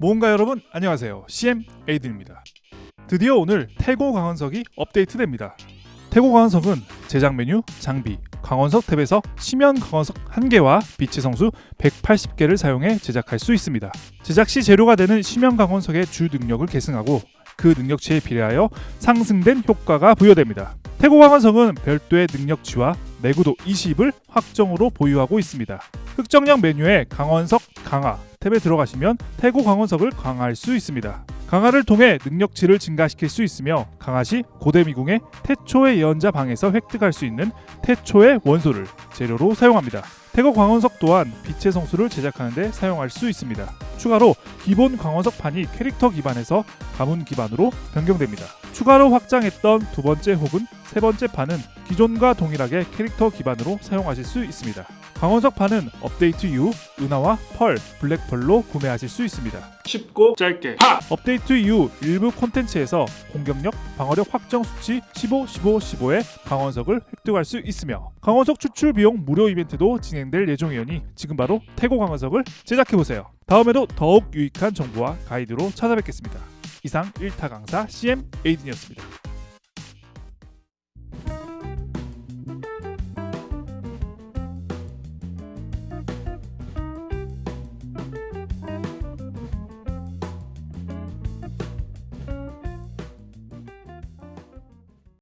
모험가 여러분 안녕하세요. CM 에이든입니다. 드디어 오늘 태고 강원석이 업데이트됩니다. 태고 강원석은 제작 메뉴, 장비, 강원석 탭에서 심연 강원석 1개와 빛의 성수 180개를 사용해 제작할 수 있습니다. 제작 시 재료가 되는 심연 강원석의 주 능력을 계승하고 그 능력치에 비례하여 상승된 효과가 부여됩니다. 태고 강원석은 별도의 능력치와 내구도 20을 확정으로 보유하고 있습니다. 흑정량 메뉴에 강원석 강화 탭에 들어가시면 태고 강원석을 강화할 수 있습니다. 강화를 통해 능력치를 증가시킬 수 있으며 강화 시 고대 미궁의 태초의 예언자 방에서 획득할 수 있는 태초의 원소를 재료로 사용합니다. 태고 광원석 또한 빛의 성수를 제작하는 데 사용할 수 있습니다. 추가로 기본 광원석 판이 캐릭터 기반에서 가문 기반으로 변경됩니다. 추가로 확장했던 두 번째 혹은 세 번째 판은 기존과 동일하게 캐릭터 기반으로 사용하실 수 있습니다. 강원석 판은 업데이트 이후 은하와 펄, 블랙펄로 구매하실 수 있습니다. 쉽고 짧게 파! 업데이트 이후 일부 콘텐츠에서 공격력, 방어력 확정 수치 15, 15, 15의 강원석을 획득할 수 있으며 강원석 추출 비용 무료 이벤트도 진행될 예정이오니 지금 바로 태고 강원석을 제작해보세요. 다음에도 더욱 유익한 정보와 가이드로 찾아뵙겠습니다. 이상 1타 강사 CM 에이든이었습니다.